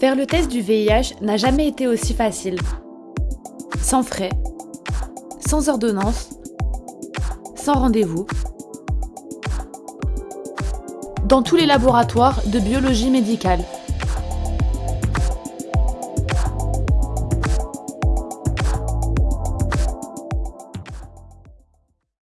Faire le test du VIH n'a jamais été aussi facile. Sans frais, sans ordonnance, sans rendez-vous. Dans tous les laboratoires de biologie médicale.